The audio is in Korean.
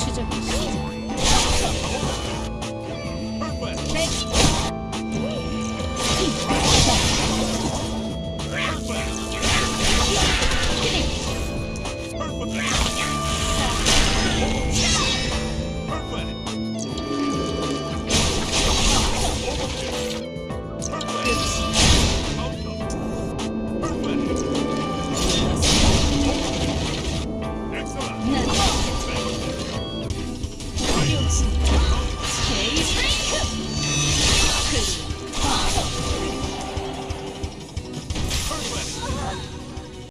취재. Perfect. Stay.